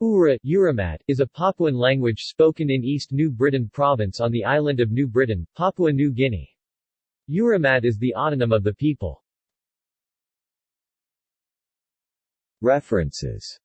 Ura Uramat, is a Papuan language spoken in East New Britain Province on the island of New Britain, Papua New Guinea. Uramat is the autonym of the people. References